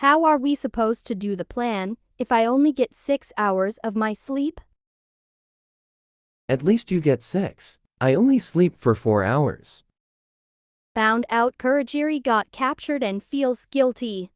How are we supposed to do the plan if I only get six hours of my sleep? At least you get six. I only sleep for four hours. Found out Kurajiri got captured and feels guilty.